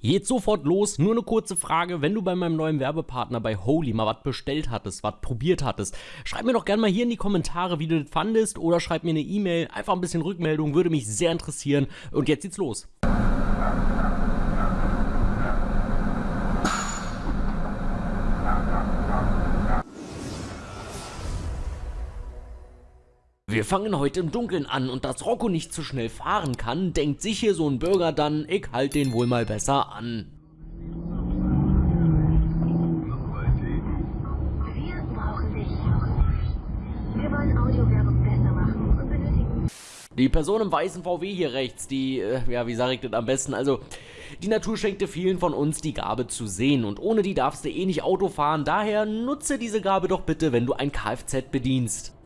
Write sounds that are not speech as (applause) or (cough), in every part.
Jetzt sofort los, nur eine kurze Frage, wenn du bei meinem neuen Werbepartner bei Holy mal was bestellt hattest, was probiert hattest, schreib mir doch gerne mal hier in die Kommentare, wie du das fandest oder schreib mir eine E-Mail, einfach ein bisschen Rückmeldung, würde mich sehr interessieren. Und jetzt geht's los. Wir fangen heute im Dunkeln an und dass Rocco nicht zu schnell fahren kann, denkt sich hier so ein Bürger dann, ich halt den wohl mal besser an. Die Person im weißen VW hier rechts, die, äh, ja, wie sage ich das am besten, also... Die Natur schenkte vielen von uns die Gabe zu sehen und ohne die darfst du eh nicht Auto fahren, daher nutze diese Gabe doch bitte, wenn du ein Kfz bedienst.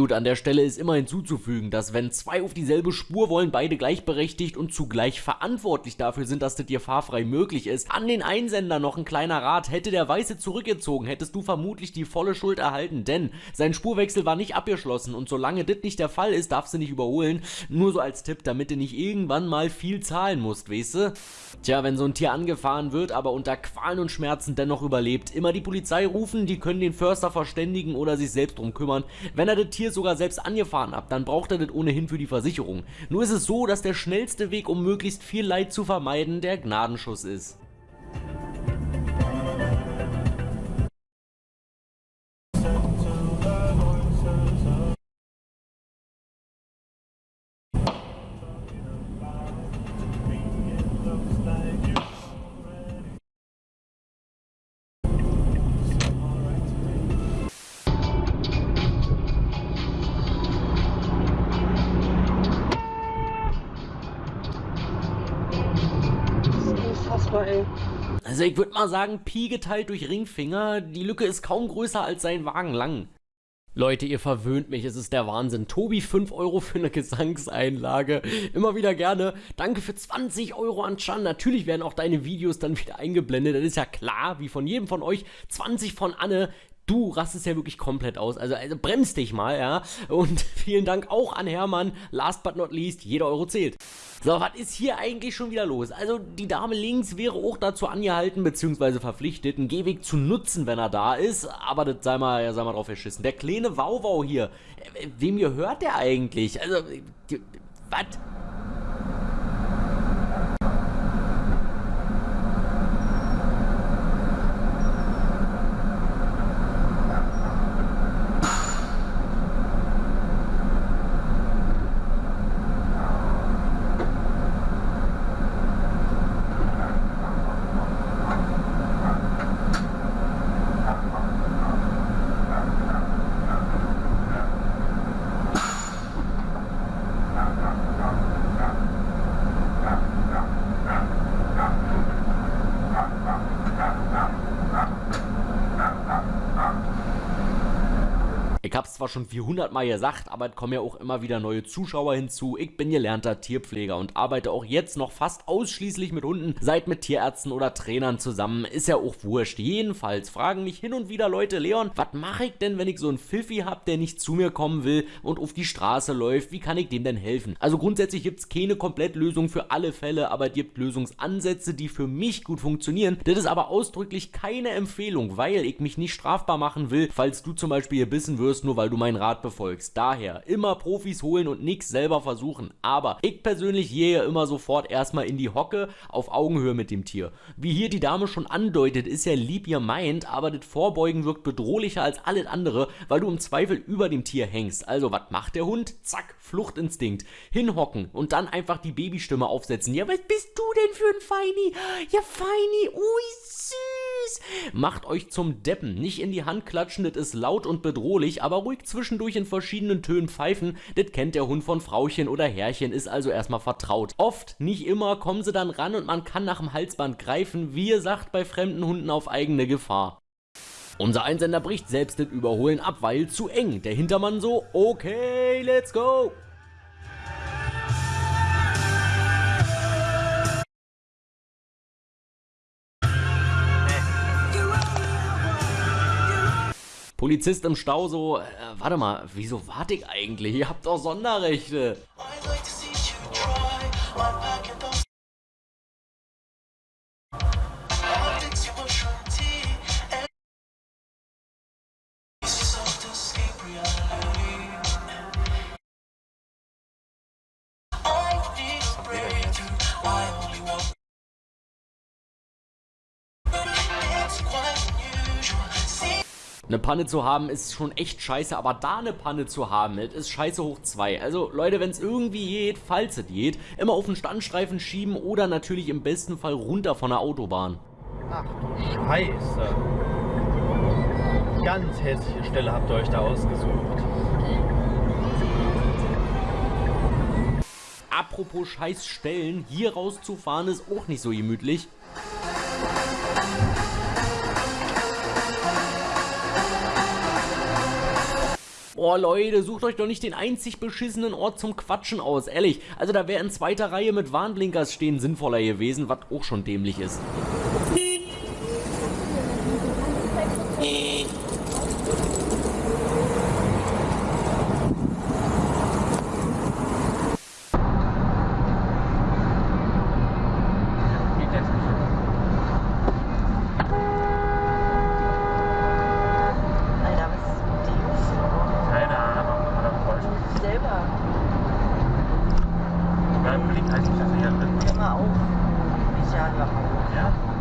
Gut, an der Stelle ist immer hinzuzufügen, dass wenn zwei auf dieselbe Spur wollen, beide gleichberechtigt und zugleich verantwortlich dafür sind, dass das dir fahrfrei möglich ist. An den Einsender noch ein kleiner Rat, hätte der Weiße zurückgezogen, hättest du vermutlich die volle Schuld erhalten, denn sein Spurwechsel war nicht abgeschlossen und solange das nicht der Fall ist, darfst du nicht überholen. Nur so als Tipp, damit du nicht irgendwann mal viel zahlen musst, weißt du? Tja, wenn so ein Tier angefahren wird, aber unter Qualen und Schmerzen dennoch überlebt, immer die Polizei rufen, die können den Förster verständigen oder sich selbst drum kümmern. Wenn er das Tier sogar selbst angefahren habt, dann braucht er das ohnehin für die Versicherung. Nur ist es so, dass der schnellste Weg, um möglichst viel Leid zu vermeiden, der Gnadenschuss ist. Ey. Also ich würde mal sagen, Pi geteilt durch Ringfinger, die Lücke ist kaum größer als sein Wagen lang. Leute, ihr verwöhnt mich, es ist der Wahnsinn. Tobi, 5 Euro für eine Gesangseinlage. Immer wieder gerne. Danke für 20 Euro an Chan. Natürlich werden auch deine Videos dann wieder eingeblendet. Das ist ja klar, wie von jedem von euch. 20 von Anne du rastest ja wirklich komplett aus. Also, also bremst dich mal, ja. Und (laughs) vielen Dank auch an Hermann. Last but not least, jeder Euro zählt. So, was ist hier eigentlich schon wieder los? Also, die Dame links wäre auch dazu angehalten, beziehungsweise verpflichtet, einen Gehweg zu nutzen, wenn er da ist. Aber das sei mal, ja, sei mal drauf verschissen. Der kleine Wauwau hier, äh, wem gehört der eigentlich? Also, was? Zwar schon 400 Mal gesagt, aber es kommen ja auch immer wieder neue Zuschauer hinzu. Ich bin gelernter Tierpfleger und arbeite auch jetzt noch fast ausschließlich mit Hunden, seid mit Tierärzten oder Trainern zusammen. Ist ja auch wurscht. Jedenfalls fragen mich hin und wieder Leute, Leon, was mache ich denn, wenn ich so einen Pfiffi hab, der nicht zu mir kommen will und auf die Straße läuft? Wie kann ich dem denn helfen? Also grundsätzlich gibt's keine Komplettlösung für alle Fälle, aber es gibt Lösungsansätze, die für mich gut funktionieren. Das ist aber ausdrücklich keine Empfehlung, weil ich mich nicht strafbar machen will, falls du zum Beispiel gebissen wirst, nur weil du meinen Rat befolgst. Daher immer Profis holen und nichts selber versuchen. Aber ich persönlich gehe immer sofort erstmal in die Hocke auf Augenhöhe mit dem Tier. Wie hier die Dame schon andeutet, ist ja lieb ihr meint, aber das Vorbeugen wirkt bedrohlicher als alles andere, weil du im Zweifel über dem Tier hängst. Also was macht der Hund? Zack, Fluchtinstinkt. Hinhocken und dann einfach die Babystimme aufsetzen. Ja, was bist du denn für ein Feini? Ja, Feini, ui, süß. Macht euch zum Deppen. Nicht in die Hand klatschen, das ist laut und bedrohlich, aber ruhig zwischendurch in verschiedenen Tönen pfeifen, das kennt der Hund von Frauchen oder Herrchen, ist also erstmal vertraut. Oft, nicht immer, kommen sie dann ran und man kann nach dem Halsband greifen, wie ihr sagt, bei fremden Hunden auf eigene Gefahr. Unser Einsender bricht selbst das Überholen ab, weil zu eng. Der Hintermann so, okay, let's go. Polizist im Stau so, äh, warte mal, wieso warte ich eigentlich? Ihr habt doch Sonderrechte. Eine Panne zu haben ist schon echt scheiße, aber da eine Panne zu haben, ist scheiße hoch 2. Also Leute, wenn es irgendwie geht, falls es geht, immer auf den Standstreifen schieben oder natürlich im besten Fall runter von der Autobahn. Ach du Scheiße. Ganz hässliche Stelle habt ihr euch da ausgesucht. Apropos scheiß Stellen, hier rauszufahren ist auch nicht so gemütlich. Oh Leute, sucht euch doch nicht den einzig beschissenen Ort zum Quatschen aus, ehrlich. Also da wäre in zweiter Reihe mit Warnblinkers stehen sinnvoller gewesen, was auch schon dämlich ist. als ich das wieder drin. Immer auf, nicht ja, ja.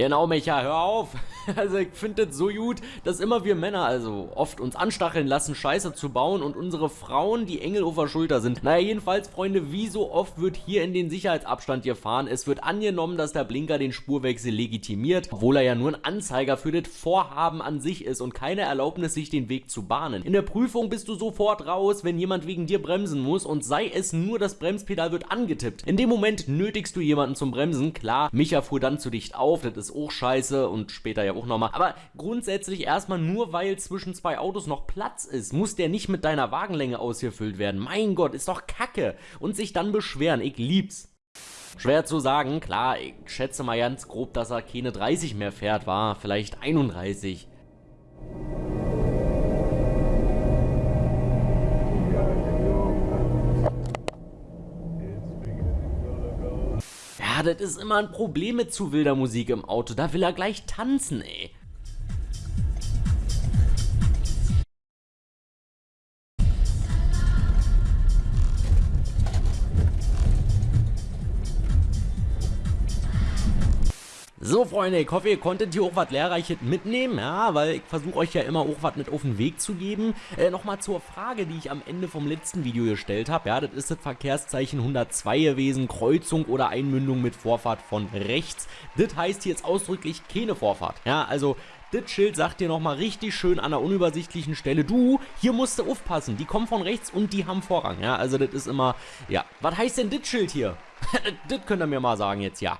Genau, Mecha, hör auf. (laughs) Also ich finde das so gut, dass immer wir Männer also oft uns anstacheln lassen, Scheiße zu bauen und unsere Frauen die Engel auf der Schulter sind. Naja, jedenfalls, Freunde, wie so oft wird hier in den Sicherheitsabstand gefahren. Es wird angenommen, dass der Blinker den Spurwechsel legitimiert, obwohl er ja nur ein Anzeiger für das Vorhaben an sich ist und keine Erlaubnis, sich den Weg zu bahnen. In der Prüfung bist du sofort raus, wenn jemand wegen dir bremsen muss und sei es nur, das Bremspedal wird angetippt. In dem Moment nötigst du jemanden zum Bremsen. Klar, Micha fuhr dann zu dicht auf, das ist auch scheiße und später ja auch nochmal. Aber grundsätzlich erstmal nur, weil zwischen zwei Autos noch Platz ist, muss der nicht mit deiner Wagenlänge ausgefüllt werden. Mein Gott, ist doch kacke. Und sich dann beschweren, ich lieb's. Schwer zu sagen, klar, ich schätze mal ganz grob, dass er keine 30 mehr fährt, war vielleicht 31. das ist immer ein Problem mit zu wilder Musik im Auto. Da will er gleich tanzen, ey. So Freunde, ich hoffe ihr konntet hier auch was Lehrreiches mitnehmen, ja, weil ich versuche euch ja immer auch was mit auf den Weg zu geben. Äh, Nochmal zur Frage, die ich am Ende vom letzten Video gestellt habe, ja, das ist das Verkehrszeichen 102 gewesen, Kreuzung oder Einmündung mit Vorfahrt von rechts. Das heißt jetzt ausdrücklich keine Vorfahrt, ja, also das Schild sagt dir nochmal richtig schön an der unübersichtlichen Stelle, du, hier musst du aufpassen, die kommen von rechts und die haben Vorrang, ja, also das ist immer, ja, was heißt denn das Schild hier? (laughs) das könnt ihr mir mal sagen jetzt, ja.